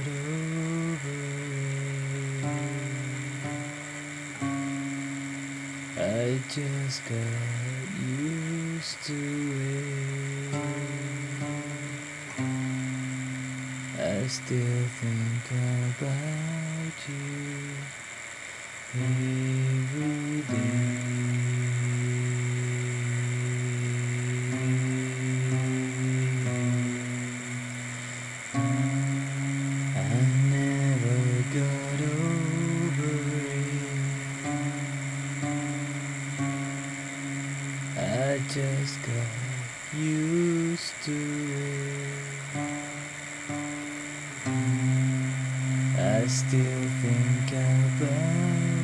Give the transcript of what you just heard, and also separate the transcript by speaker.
Speaker 1: I just got used to it. I still think about you every day. Got over it. I just got used to it. I still think about